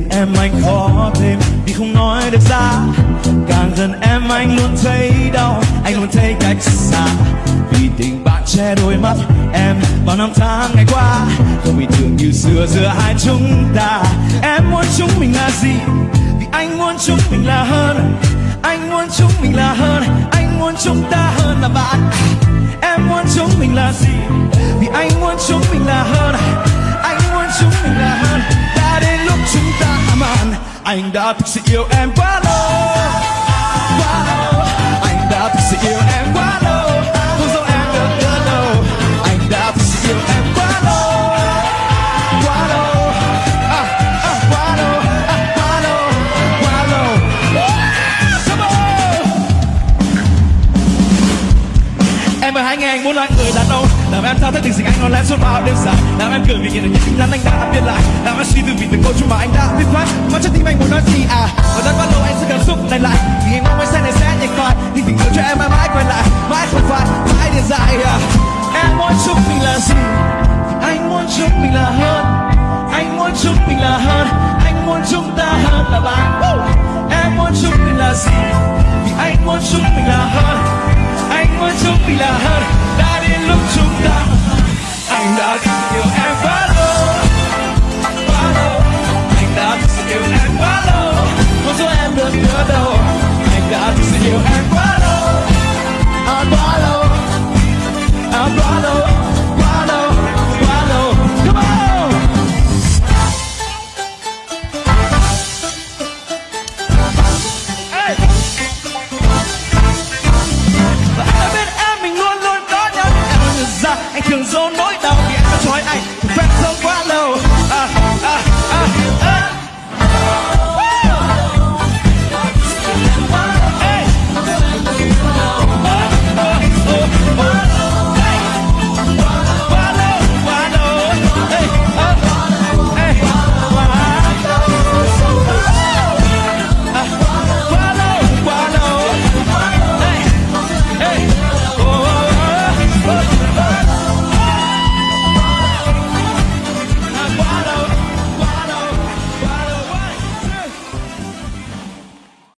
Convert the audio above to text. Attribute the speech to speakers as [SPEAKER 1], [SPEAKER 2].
[SPEAKER 1] tiền em anh khó thêm. Vì không nói được ra, càng gần em anh luôn thấy đau. Anh luôn thấy cách xa. Vì tình bạn che đôi mắt em bao năm tháng ngày qua. Không bình thường như xưa, giữa hai chúng ta. Em muốn chúng mình là gì? Vì anh muốn chúng mình là hơn. Anh muốn chúng mình là hơn. Anh muốn chúng ta hơn là bạn. Em muốn chúng mình là gì? Vì anh muốn chúng mình là hơn. Anh muốn chúng mình là hơn. Anh đã thực sự yêu em quá lâu em thao thức tình dịch anh nó lén suốt bao đêm dài? Làm em cười vì nhìn được những tin nhắn anh đã viết lại. Làm em suy tư vì từng câu chuyện mà anh đã viết khoát Mà trái tim anh muốn nói gì à? Và rất bắt lâu anh sẽ cảm xúc này lại. Vì anh mong anh sẽ này sẽ nhẹ coi Nhưng tình yêu cho em mãi mãi quay lại. Mãi không phai, mãi để dài à. Em muốn chúc mình là gì? Anh muốn chúc mình là hơn. Anh muốn chúc mình là hơn. Anh muốn chúng ta hơn là bạn. Em muốn chúc mình là gì?